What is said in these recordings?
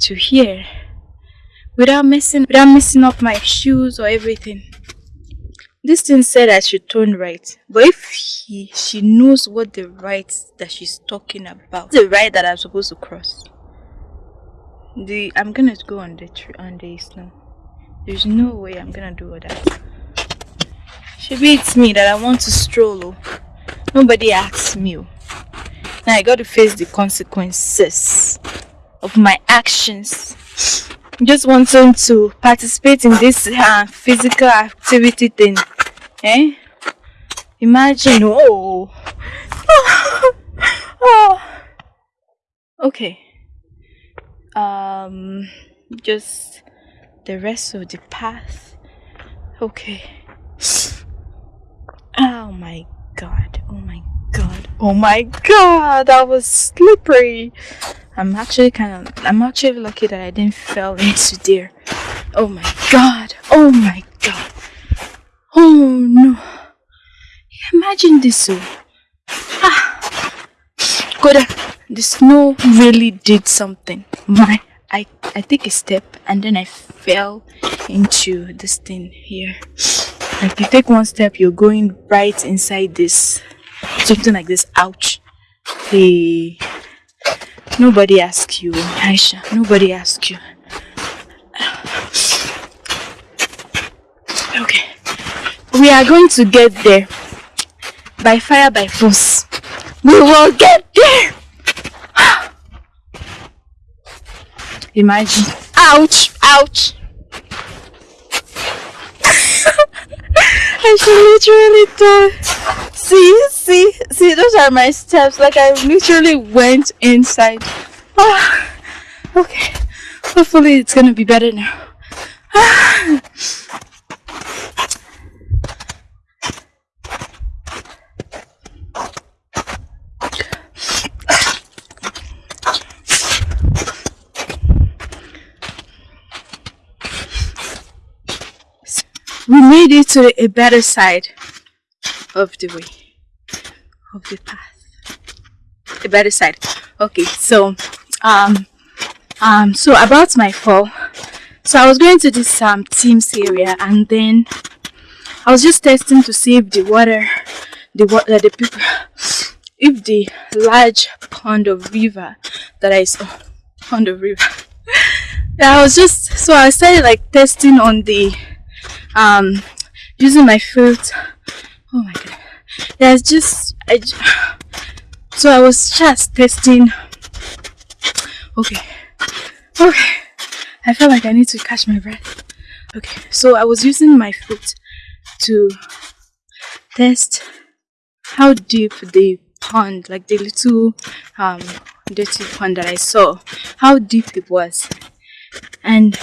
to here without messing without messing up my shoes or everything. This thing said I should turn right, but if he, she knows what the right that she's talking about, the right that I'm supposed to cross, the I'm gonna go on the tree on the snow. There's no way I'm gonna do all that. She beats me that I want to stroll. Oh. Nobody asks me. Oh. Now I got to face the consequences of my actions. Just wanting to participate in this uh, physical activity thing. Eh? Imagine, oh. oh. Okay. Um, just the rest of the path. Okay. Oh my god. Oh my god. Oh my god. That was slippery. I'm actually kind of, I'm actually lucky that I didn't fall into there. Oh my god. Oh my god. Oh no. Imagine this. Oh. Ah. God, the snow really did something. My, I, I take a step and then I fell into this thing here. Like you take one step, you're going right inside this, something like this. Ouch. Hey. Nobody asks you, Aisha. Nobody asks you. Okay. We are going to get there. By fire, by force. We will get there. Imagine. Ouch. Ouch. I should literally die. See, see, see, those are my steps. Like I literally went inside. Oh, okay. Hopefully it's gonna be better now. Ah. we made it to a better side of the way of the path. The better side. Okay so um um so about my fall so i was going to this um teams area and then i was just testing to see if the water the water the people if the large pond of river that i saw pond of river. Yeah i was just so i started like testing on the um using my foot oh my god. There's just I, so I was just testing. Okay. Okay. I felt like I need to catch my breath. Okay. So I was using my foot to test how deep the pond like the little um dirty pond that I saw how deep it was. And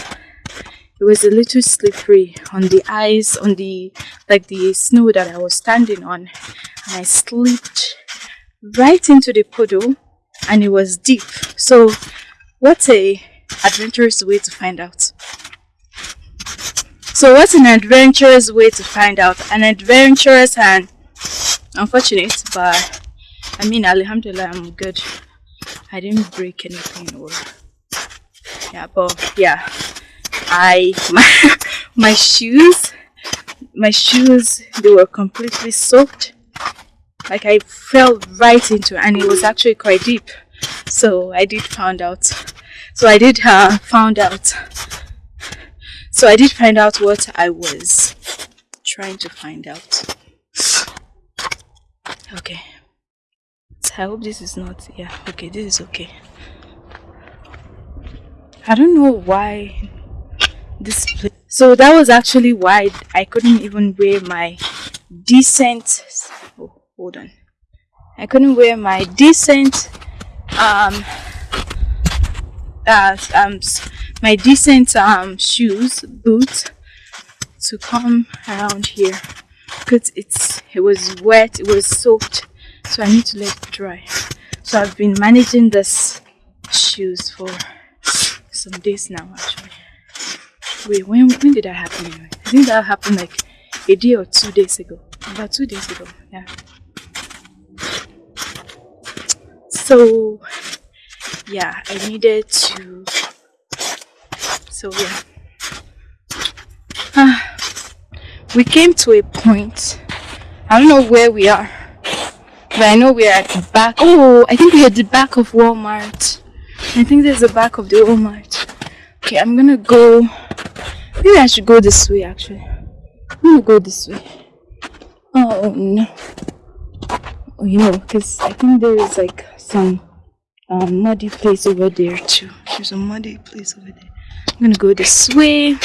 it was a little slippery on the ice on the like the snow that i was standing on. And i slipped right into the puddle and it was deep. So what a adventurous way to find out. So what's an adventurous way to find out. An adventurous and unfortunate but i mean alhamdulillah i'm good. I didn't break anything or yeah but yeah I my, my shoes my shoes they were completely soaked. Like I fell right into and it was actually quite deep. So I did found out. So I did uh, found out. So I did find out what I was trying to find out. Okay. So I hope this is not yeah okay this is okay. I don't know why this place. So that was actually why I couldn't even wear my decent, oh, hold on. I couldn't wear my decent, um, uh, um, my decent, um, shoes, boots to come around here because it's, it was wet, it was soaked. So I need to let it dry. So I've been managing this shoes for some days now actually. Wait, when when did that happen? I think that happened like a day or two days ago. About two days ago, yeah. So yeah, I needed to So yeah. Uh, we came to a point. I don't know where we are. But I know we're at the back. Oh, I think we're at the back of Walmart. I think there's the back of the Walmart. Okay, I'm gonna go. Maybe I should go this way actually. I'm gonna go this way. Oh no. Oh, you know, because I think there is like some um, muddy place over there too. There's a muddy place over there. I'm gonna go this way.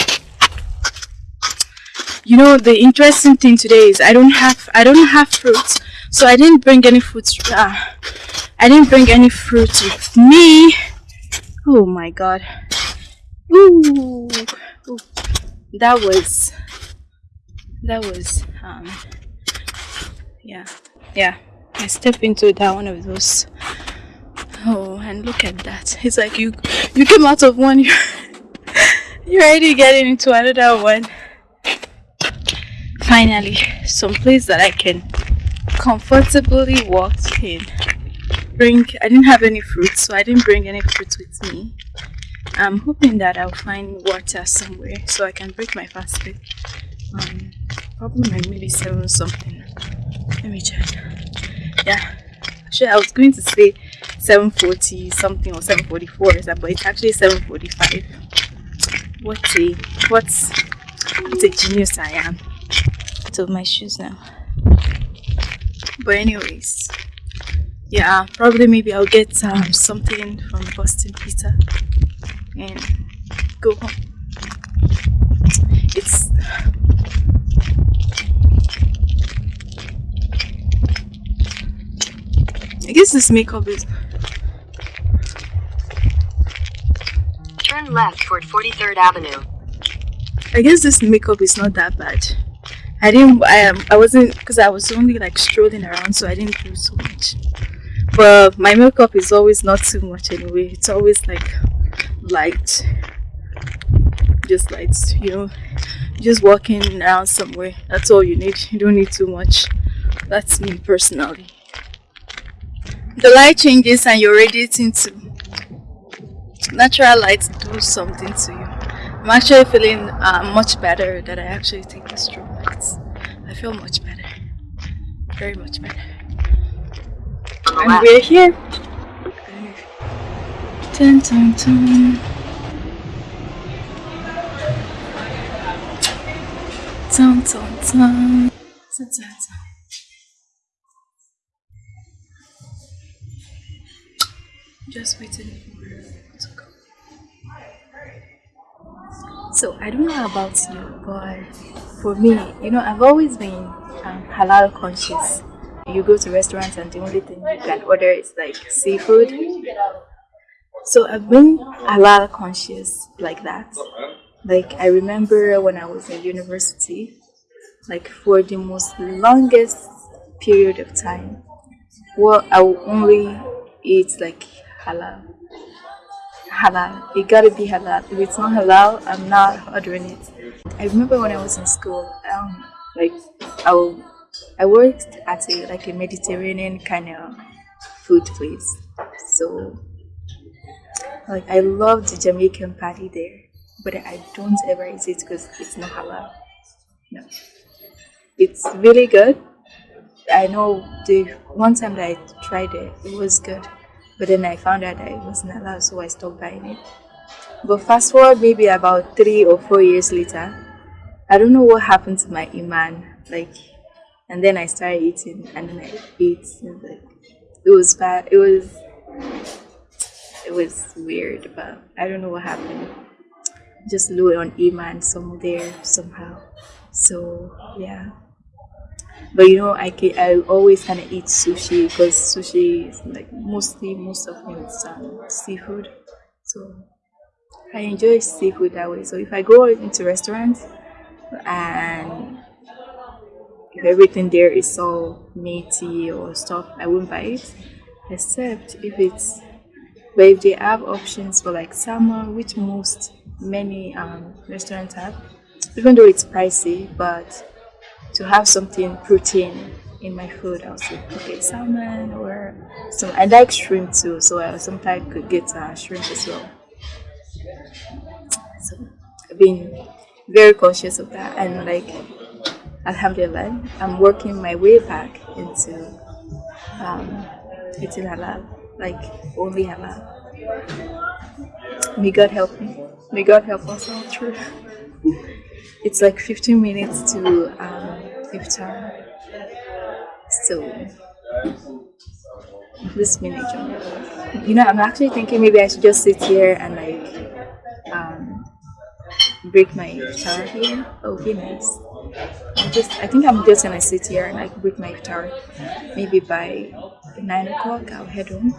You know, the interesting thing today is I don't have I don't have fruits so I didn't bring any fruits. Uh, I didn't bring any fruits with me. Oh my god. Ooh, ooh. That was. That was. Um. Yeah. Yeah. I stepped into that one of those. Oh, and look at that. It's like you you came out of one, you're, you're already getting into another one. Finally, some place that I can comfortably walk in. Bring I didn't have any fruit, so I didn't bring any fruit with me. I'm hoping that I'll find water somewhere so I can break my fast. Um, probably maybe seven something. Let me check. Yeah, actually I was going to say 740 something or 744, but it's actually 745. What a what's what a genius I am. Out my shoes now but anyways yeah probably maybe I'll get um, something from Boston Pizza and go home it's I guess this makeup is Turn left toward 43rd Avenue. I guess this makeup is not that bad. I didn't I um I wasn't because I was only like strolling around so I didn't do so much. But my makeup is always not too much anyway. It's always like light just lights you know just walking around somewhere that's all you need you don't need too much that's me personally the light changes and you're radiating to natural light do something to you I'm actually feeling uh, much better that I actually take this stroll. I feel much better. Very much better. And we're here. Dun, dun, dun. Dun, dun, dun. Dun, dun, dun. Just waiting for it to come. So I don't know about you, but for me, you know, I've always been um, halal conscious. You go to restaurants and the only thing you can order is like seafood. So I've been a halal conscious like that. Like I remember when I was in university, like for the most longest period of time, well, I will only eat like halal halal. It gotta be halal. If it's not halal, I'm not ordering it. I remember when I was in school, um, like I, I worked at a like a Mediterranean kind of food place. So like I love the Jamaican patty there, but I don't ever eat it because it's not halal. No, it's really good. I know the one time that I tried it, it was good. But then I found out that it wasn't allowed, so I stopped buying it. But fast forward maybe about three or four years later, I don't know what happened to my iman. Like, and then I started eating, and then I ate. And like, it was bad. It was, it was weird, but I don't know what happened. Just low on iman somewhere somehow. So yeah but you know I can, I always kind of eat sushi because sushi is like mostly most of it is um, seafood so I enjoy seafood that way so if I go into restaurants and if everything there is all meaty or stuff I won't buy it except if it's but if they have options for like salmon which most many um, restaurants have even though it's pricey but to have something protein in my food. I was like, okay, salmon or some. I like shrimp too, so I sometimes could get uh, shrimp as well. So I've been very conscious of that and like Alhamdulillah, I'm working my way back into um, eating halal, like only halal. May God help me. May God help us all through. It's like 15 minutes to um, iftar. So this minute, you know, I'm actually thinking maybe I should just sit here and like um, break my iftar here. Oh, be nice. I'm just, I think I'm just gonna sit here and like break my iftar. Maybe by nine o'clock, I'll head home,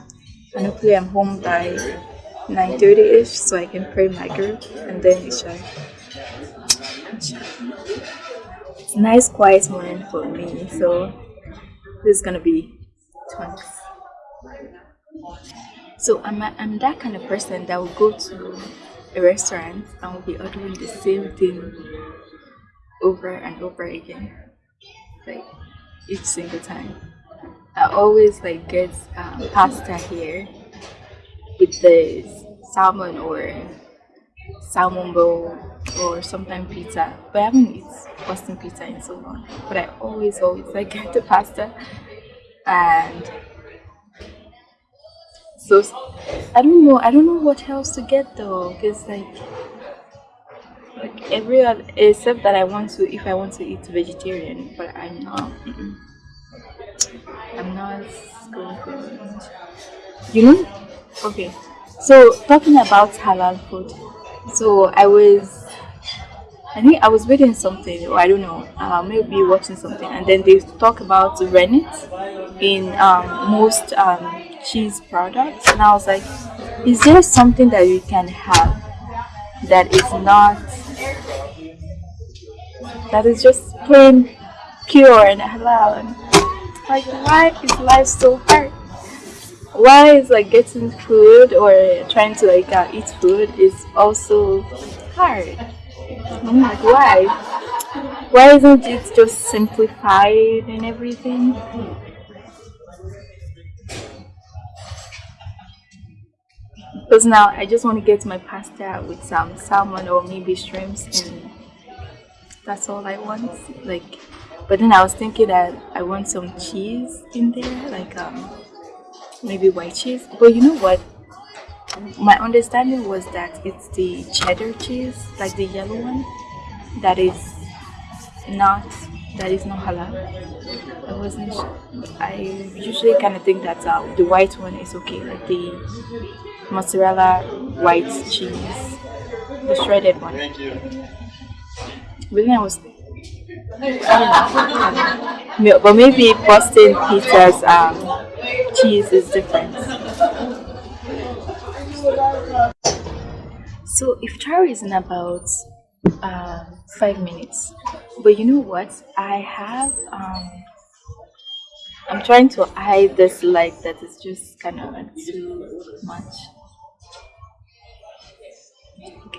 and hopefully I'm home by 9:30 ish, so I can pray my group and then Isha. It's a nice quiet morning for me, so this is gonna be twice. So I'm, a, I'm that kind of person that will go to a restaurant and will be ordering the same thing over and over again, like each single time. I always like get um, pasta here with the salmon or salmon bowl or sometimes pizza. But I haven't eaten Boston pizza in so long. But I always, always like get the pasta and so I don't know. I don't know what else to get though, because like like every other, except that I want to if I want to eat vegetarian, but I'm not. Mm-mm. I'm not going for it. You know? Okay. So talking about halal food. So I was I think I was reading something, or I don't know, uh, maybe watching something, and then they talk about rennet in um, most um, cheese products, and I was like, is there something that we can have that is not that is just plain pure and halal? Like, why is life so hard? Why is like getting food or trying to like uh, eat food is also hard? I'm like, why? Why isn't it just simplified and everything? Because now I just want to get my pasta with some salmon or maybe shrimps and that's all I want. Like, but then I was thinking that I want some cheese in there, like um, maybe white cheese. But you know what? my understanding was that it's the cheddar cheese, like the yellow one, that is not that is not halal. I wasn't. I usually kind of think that uh, the white one is okay, like the mozzarella white cheese, the shredded one. But then I was. But maybe Boston pizza's um, cheese is different. So iftar is in about uh, five minutes. But you know what? I have um, I'm trying to hide this light that is just kind of too much.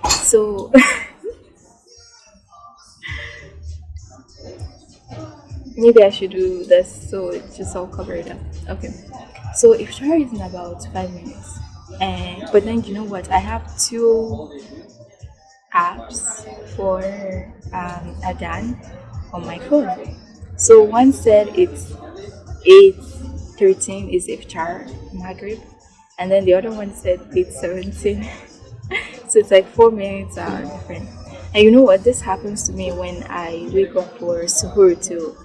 So maybe I should do this so it's just all covered up. Okay. So iftar is in about five minutes and but then you know what? I have two apps for um, Adhan on my phone. So one said it's 8.13 is iftar maghrib and then the other one said 8.17 so it's like four minutes are different. And you know what? This happens to me when i wake up for suhoor too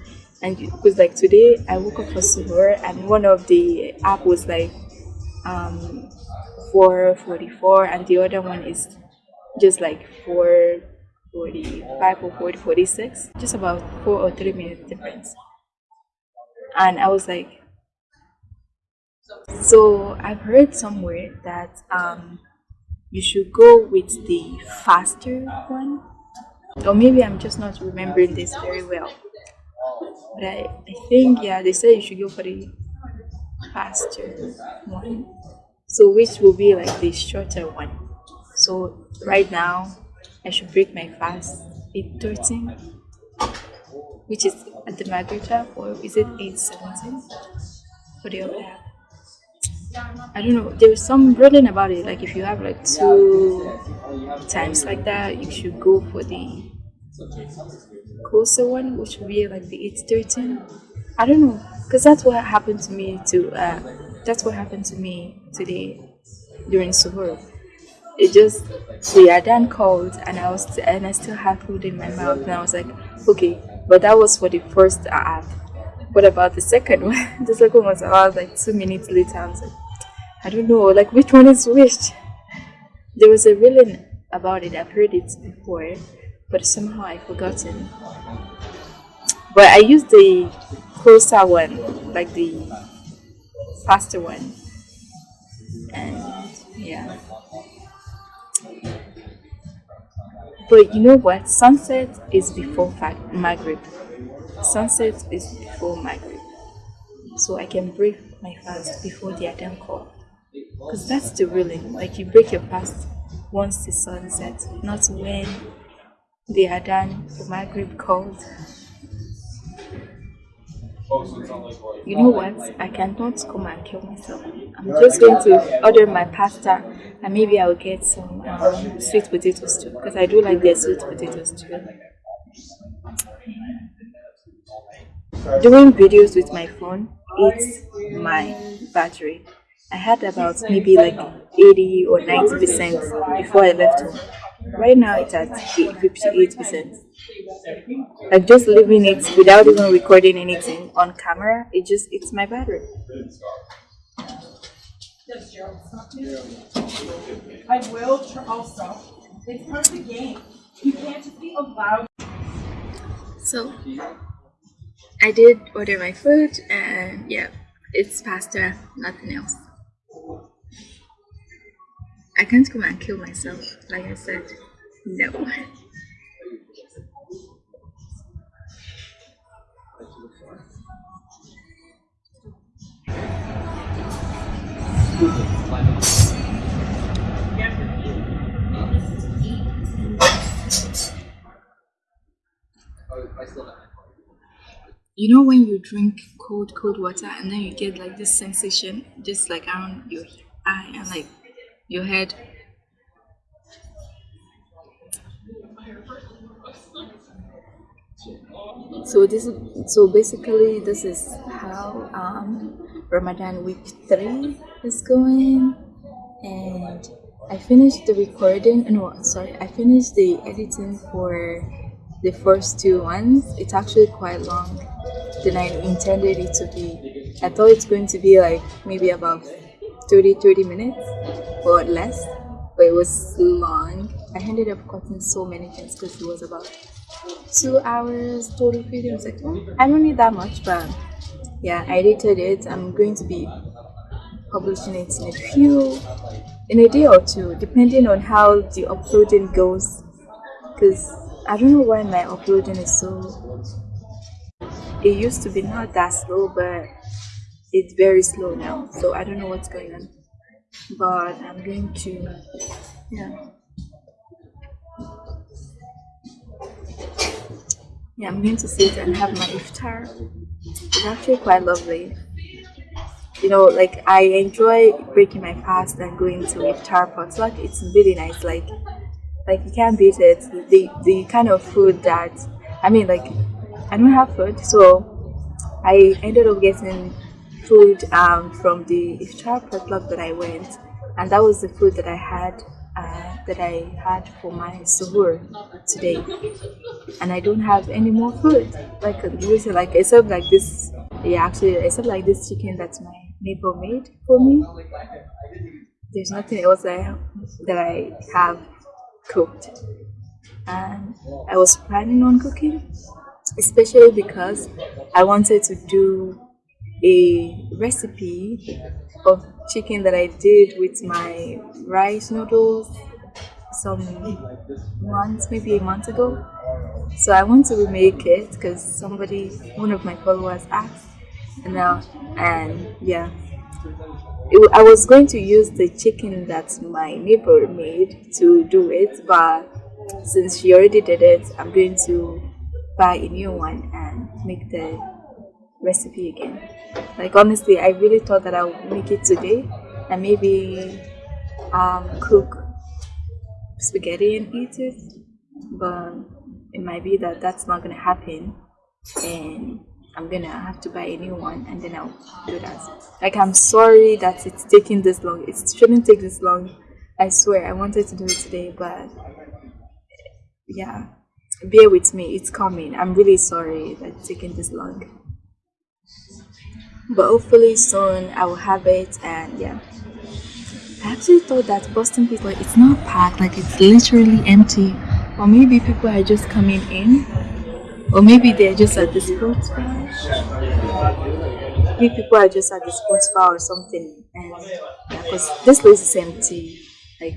and was like today i woke up for suhoor and one of the app was like um 444 and the other one is just like 445 or 446 just about four or three minutes difference. And i was like so i've heard somewhere that um you should go with the faster one. Or maybe i'm just not remembering this very well but i, I think yeah they say you should go for the faster one so which will be like the shorter one so right now i should break my fast 8.13 which is at the Maghrib or is it 8.17 for the other half I don't know. There's some written about it. Like if you have like two times like that, you should go for the closer one, which would be like the 813. I don't know, because that's what happened to me to, uh, that's what happened to me today during Suhoor. It just, we the Adan called and I was, and I still had food in my mouth and I was like, okay, but that was for the first app. What about the second one? the second one was about like two minutes later. I was like, I don't know, like which one is which? There was a reeling about it, I've heard it before, but somehow I've forgotten. But I used the closer one, like the faster one. And yeah. But you know what? Sunset is before Maghrib. Sunset is before Maghrib. So I can break my fast before the Adhan call. Because that's the ruling. Like you break your fast once the sun sets, not when the Adan for Maghrib called. You know what? I cannot come and kill myself. I'm just going to order my pasta and maybe I'll get some um, sweet potatoes too because I do like their sweet potatoes too. Doing videos with my phone eats my battery. I had about maybe like 80 or 90 percent before I left home. Right now it's at 58 percent. Like just leaving it without even recording anything on camera, it just it's my battery. I will also. It's part of the game. You can't just be allowed. So I did order my food and yeah, it's pasta, nothing else. I can't come and kill myself, like I said. No. You know when you drink cold, cold water and then you get like this sensation just like around your eye and like your head. So this is so basically this is how um, Ramadan week three is going, and I finished the recording. No, sorry, I finished the editing for the first two ones. It's actually quite long than I intended it to be. I thought it's going to be like maybe about 30 30 minutes or less. But it was long. I ended up cutting so many things because it was about two hours total video i oh, i don't need that much but yeah i edited it. I'm going to be publishing it in a few in a day or two depending on how the uploading goes. Because i don't know why my uploading is so it used to be not that slow but it's very slow now so i don't know what's going on. But i'm going to yeah. Yeah i'm going to sit and have my iftar. It's actually quite lovely. You know like i enjoy breaking my fast and going to iftar potluck it's really nice. Like like you can't beat it. The the kind of food that i mean like i don't have food so i ended up getting food um, from the iftar potluck that I went, and that was the food that I had uh, that I had for my suhoor today. And I don't have any more food, like usually, like except like this. Yeah, actually, except like this chicken that my neighbor made for me. There's nothing else I, that I have cooked, and I was planning on cooking, especially because I wanted to do a recipe of chicken that I did with my rice noodles some months, maybe a month ago. So I want to remake it because somebody, one of my followers asked, and now, and yeah, it, I was going to use the chicken that my neighbor made to do it, but since she already did it, I'm going to buy a new one and make the recipe again. Like honestly, I really thought that I would make it today and maybe um, cook spaghetti and eat it, but it might be that that's not gonna happen, and I'm gonna have to buy a new one, and then I'll do that. Like I'm sorry that it's taking this long. It shouldn't take this long. I swear I wanted to do it today, but yeah, bear with me. It's coming. I'm really sorry that it's taking this long but hopefully soon I will have it and yeah. I actually thought that Boston Pizza it's not packed like it's literally empty. Or maybe people are just coming in. Or maybe they're just at the sports bar. Maybe people are just at the sports bar or something. And yeah because this place is empty. Like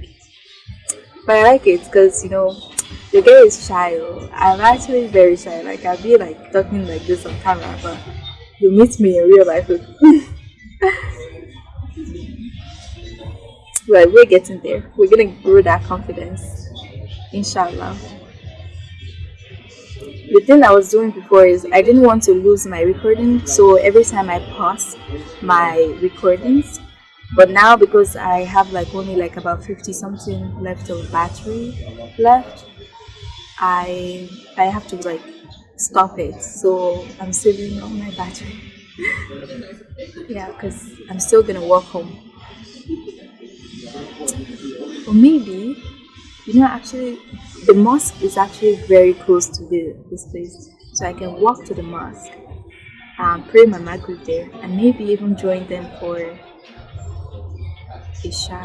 but I like it because you know the girl is shy. I'm actually very shy. Like I'll be like talking like this on camera but you meet me in real life. right, we're getting there. We're gonna grow that confidence. Inshallah. The thing I was doing before is I didn't want to lose my recording, so every time I pause my recordings, but now because I have like only like about 50 something left of battery left, I I have to like stop it. So I'm saving all my battery. yeah, because I'm still gonna walk home. Or maybe, you know, actually, the mosque is actually very close to the, this place. So I can walk to the mosque and pray my Maghrib there and maybe even join them for Isha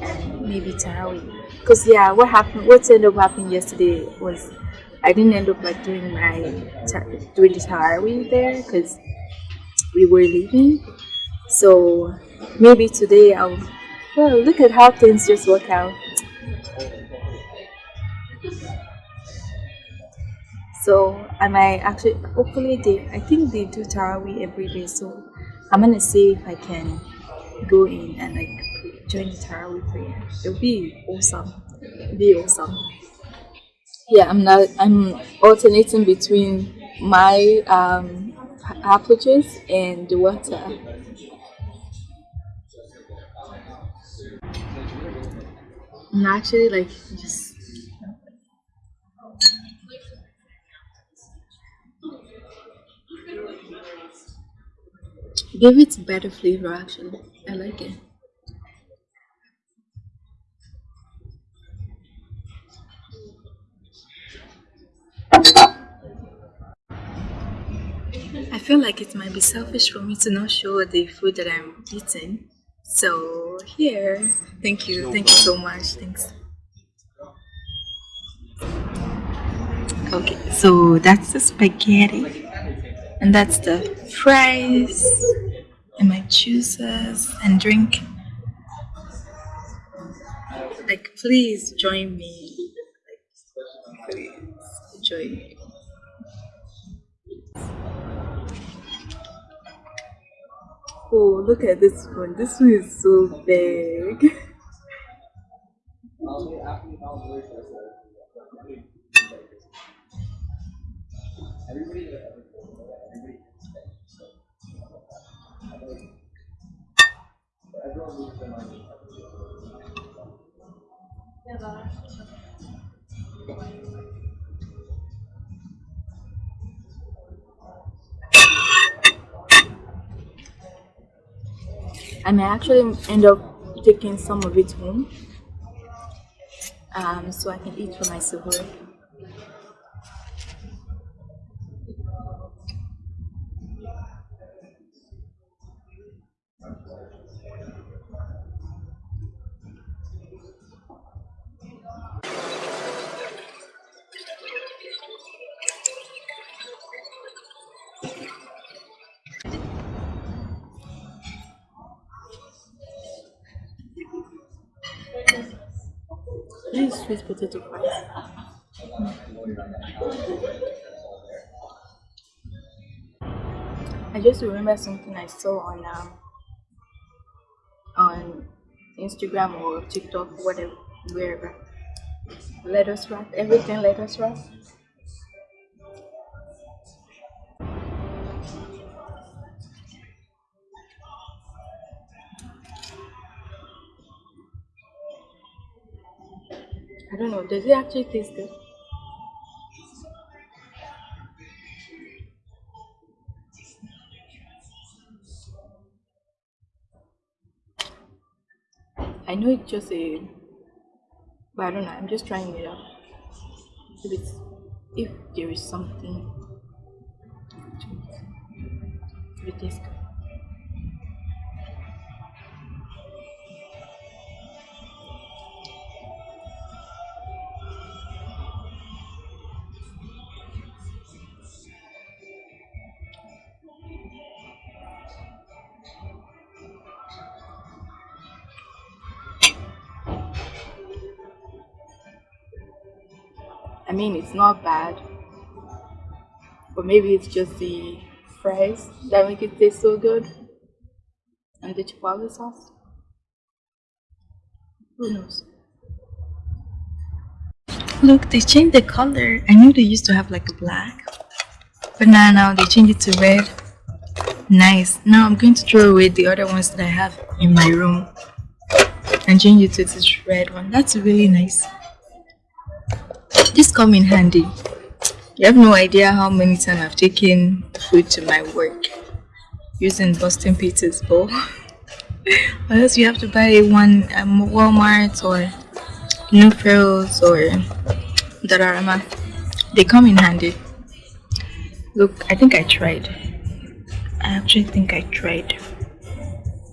and maybe Tarawih. Because, yeah, what happened, what ended up happening yesterday was I didn't end up like doing my doing the Tarawih there because we were leaving. So maybe today I'll. Well, look at how things just work out. So I might actually, hopefully they, I think they do Tarawih every day. So I'm gonna see if I can go in and like join the Tarawih prayer. It'll be awesome. It'll be awesome yeah i'm not i'm alternating between my um apple juice and the water. I'm actually like just give it better flavor actually. I like it I feel like it might be selfish for me to not show the food that I'm eating. So here, thank you, thank you so much, thanks. Okay, so that's the spaghetti, and that's the fries, and my juices and drink. Like, please join me. Like, please join me. Oh, look at this one. This one is so big. I may actually end up taking some of it home um, so I can eat for my suhoor. This is sweet potato fries. I just remember something I saw on um, on Instagram or TikTok, whatever, wherever. us wrap, everything Let us wrap. Does it actually taste good? I know it's just a, but I don't know. I'm just trying it out. If it's, if there is something to it, tastes good. Mean, it's not bad, but maybe it's just the fries that make it taste so good, and the chipotle sauce. Who knows? Look, they changed the color. I knew they used to have like a black, but now now they changed it to red. Nice. Now I'm going to throw away the other ones that I have in my room and change it to this red one. That's really nice. This come in handy. You have no idea how many times I've taken food to my work using Boston Pizzas bowl. else you have to buy one at Walmart or No Frills or Dollarama. They come in handy. Look, I think I tried. I actually think I tried.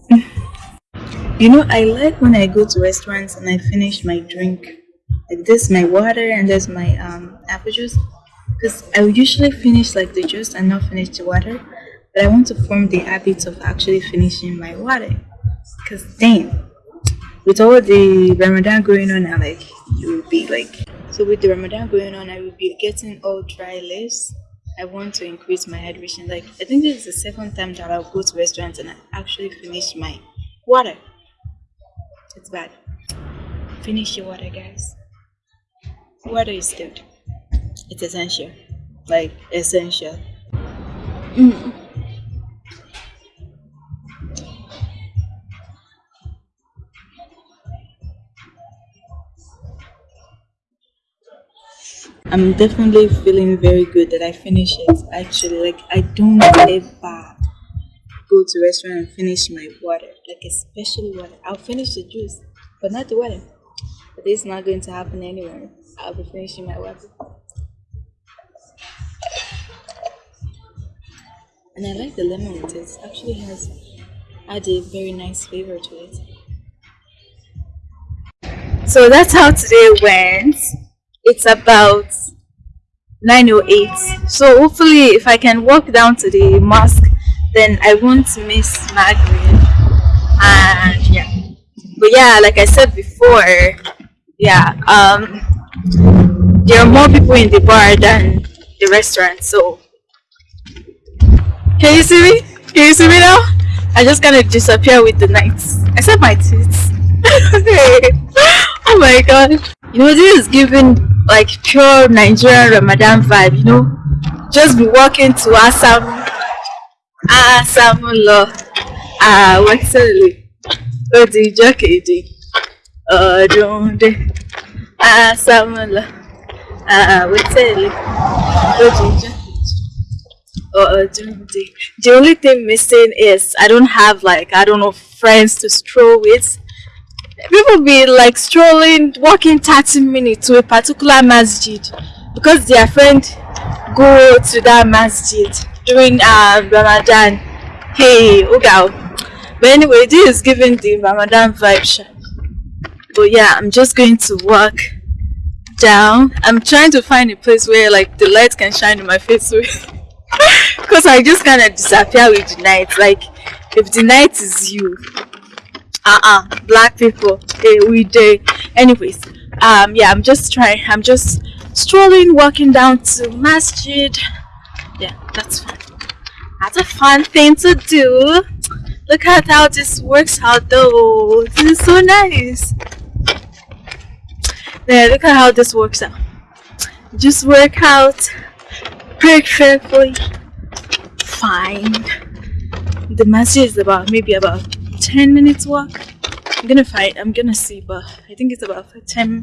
you know, I like when I go to restaurants and I finish my drink. Like this, is my water, and there's my um, apple juice. Because I would usually finish like the juice and not finish the water. But I want to form the habit of actually finishing my water. Because damn, with all the Ramadan going on, now, like you will be like. So with the Ramadan going on, I will be getting all dry lips. I want to increase my hydration. Like I think this is the second time that I'll go to restaurants and I actually finish my water. It's bad. Finish your water, guys. Water is good. It's essential. Like essential. Mm. I'm definitely feeling very good that I finish it. Actually, like I don't ever go to restaurant and finish my water, like especially water. I'll finish the juice, but not the water. But it's not going to happen anywhere. I'll be finishing my work. And I like the lemon with it. actually has add a very nice flavor to it. So that's how today went. It's about 9.08. So hopefully if I can walk down to the mosque, then I won't miss Maghrib. And yeah. But yeah, like I said before, yeah, um, there are more people in the bar than the restaurant. So can you see me? Can you see me now? I just kind of disappear with the nights. Except my teeth. oh my god. You know, this is giving like pure Nigerian Ramadan vibe, you know? Just be walking to Assam. Assam. Ah, what's? Odi Jokedi. Ọdún dé. Assam law. Ah, what's it? Odi Jokedi. Ọdún dé. The only thing missing is I don't have like, I don't know, friends to stroll with people be like strolling walking 30 minutes to a particular masjid because their friend go to that masjid during uh, ramadan hey okay but anyway this is giving the ramadan vibe but yeah i'm just going to walk down. I'm trying to find a place where like the light can shine in my face because i just kind of disappear with the night. Like if the night is you uh-uh black people hey, we do anyways um yeah i'm just trying i'm just strolling walking down to masjid. Yeah that's fun. That's a fun thing to do. Look at how this works out though. This is so nice there. Look at how this works out. Just work out perfectly. Fine. The masjid is about maybe about 10 minutes walk. I'm gonna fight. I'm gonna see but i think it's about 10